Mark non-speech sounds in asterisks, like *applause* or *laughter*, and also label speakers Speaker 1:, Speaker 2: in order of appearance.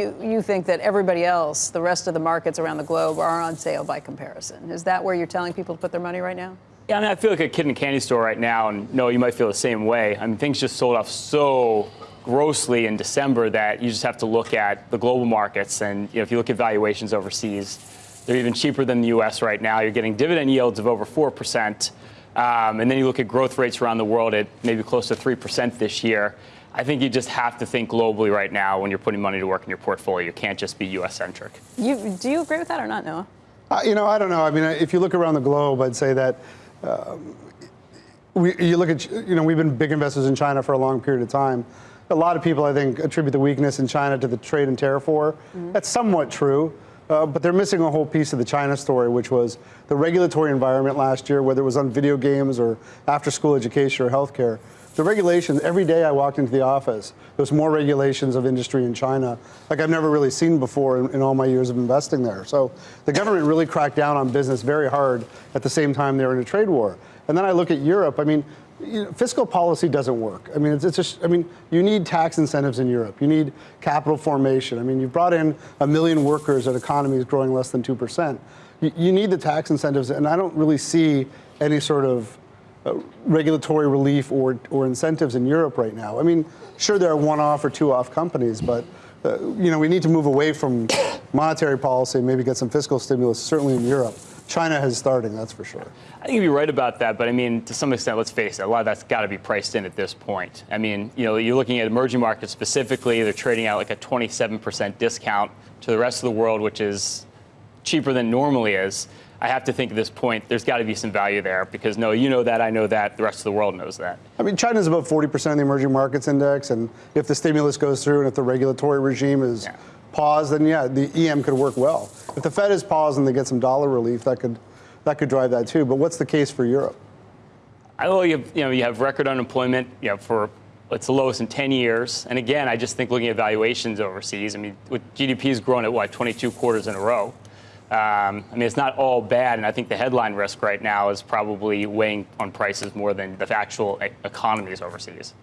Speaker 1: You, think that everybody else, the rest of the markets around the globe, are on sale by comparison. Is that where you're telling people to put their money right now?
Speaker 2: Yeah, I mean, I feel like a kid in a candy store right now, and no, you might feel the same way. I mean, things just sold off so grossly in December that you just have to look at the global markets, and you know, if you look at valuations overseas, they're even cheaper than the U.S. right now. You're getting dividend yields of over four percent, um, and then you look at growth rates around the world at maybe close to three percent this year. I think you just have to think globally right now when you're putting money to work in your portfolio. You can't just be U.S. centric.
Speaker 1: You, do you agree with that or not, Noah?
Speaker 3: Uh, you know, I don't know. I mean, if you look around the globe, I'd say that. Um, we, you look at, you know, we've been big investors in China for a long period of time. A lot of people, I think, attribute the weakness in China to the trade and tariff war. Mm-hmm. That's somewhat true. Uh, but they're missing a whole piece of the China story, which was the regulatory environment last year, whether it was on video games or after school education or healthcare the regulations, every day I walked into the office, there's more regulations of industry in China like I've never really seen before in, in, all my years of investing there. So the government really cracked down on business very hard at the same time they were in a trade war. And then I look at Europe, I mean, you know, fiscal policy doesn't work. I mean, it's, it's, just, I mean, you need tax incentives in Europe. You need capital formation. I mean, you've brought in a million workers at economies growing less than 2%. You, you need the tax incentives, and I don't really see any sort of uh, regulatory relief or, or incentives in Europe right now. I mean, sure, there are one-off or two-off companies, but uh, you know, we need to move away from *coughs* monetary policy, and maybe get some fiscal stimulus, certainly in Europe. China has starting, that's for sure.
Speaker 2: I think you're right about that, but I mean, to some extent, let's face it, a lot of that's got to be priced in at this point. I mean, you know, you're looking at emerging markets specifically, they're trading out like a 27% discount to the rest of the world, which is cheaper than normally is. I have to think at this point there's got to be some value there because Noah, you know that, I know that, the rest of the world knows that.
Speaker 3: I mean, China's about 40% of the emerging markets index, and if the stimulus goes through and if the regulatory regime is yeah. paused, then yeah, the EM could work well. If the Fed is paused and they get some dollar relief, that could that could drive that too. But what's the case for Europe?
Speaker 2: I know you have, you know you have record unemployment, you know, for it's the lowest in 10 years. And again, I just think looking at valuations overseas, I mean, with GDP has grown at what 22 quarters in a row. Um, I mean, it's not all bad, and I think the headline risk right now is probably weighing on prices more than the actual economies overseas.